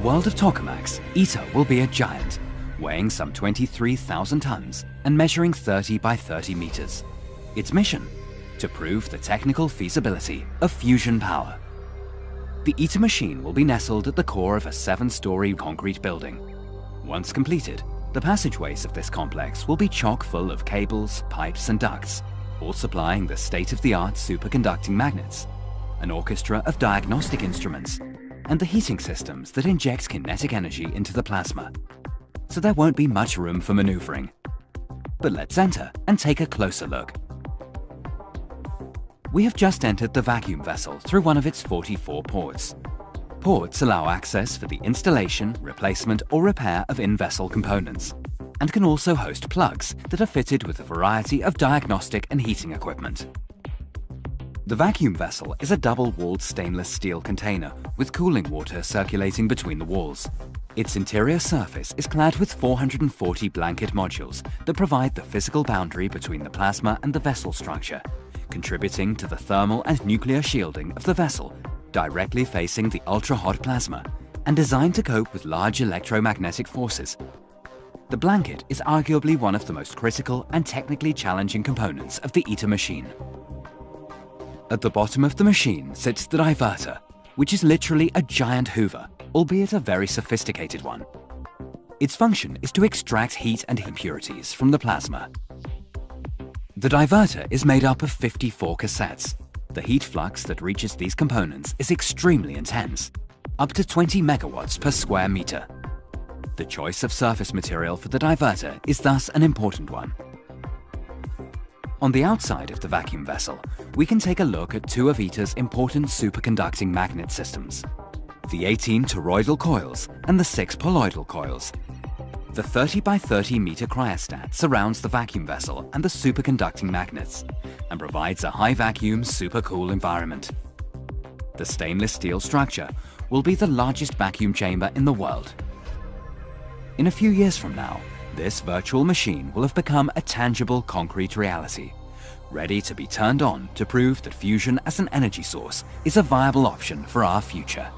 the world of tokamaks, ITER will be a giant, weighing some 23,000 tons and measuring 30 by 30 meters. Its mission? To prove the technical feasibility of fusion power. The ITER machine will be nestled at the core of a seven-story concrete building. Once completed, the passageways of this complex will be chock full of cables, pipes and ducts, all supplying the state-of-the-art superconducting magnets, an orchestra of diagnostic instruments, and the heating systems that injects kinetic energy into the plasma. So there won't be much room for maneuvering. But let's enter and take a closer look. We have just entered the vacuum vessel through one of its 44 ports. Ports allow access for the installation, replacement or repair of in-vessel components and can also host plugs that are fitted with a variety of diagnostic and heating equipment. The vacuum vessel is a double-walled stainless steel container with cooling water circulating between the walls. Its interior surface is clad with 440 blanket modules that provide the physical boundary between the plasma and the vessel structure, contributing to the thermal and nuclear shielding of the vessel directly facing the ultra-hot plasma and designed to cope with large electromagnetic forces. The blanket is arguably one of the most critical and technically challenging components of the ITER machine. At the bottom of the machine sits the diverter, which is literally a giant hoover, albeit a very sophisticated one. Its function is to extract heat and impurities from the plasma. The diverter is made up of 54 cassettes, the heat flux that reaches these components is extremely intense, up to 20 megawatts per square meter. The choice of surface material for the diverter is thus an important one. On the outside of the vacuum vessel, we can take a look at two of ITER's important superconducting magnet systems, the 18 toroidal coils and the 6 poloidal coils, the 30 by 30 meter cryostat surrounds the vacuum vessel and the superconducting magnets and provides a high vacuum supercool environment. The stainless steel structure will be the largest vacuum chamber in the world. In a few years from now, this virtual machine will have become a tangible concrete reality, ready to be turned on to prove that fusion as an energy source is a viable option for our future.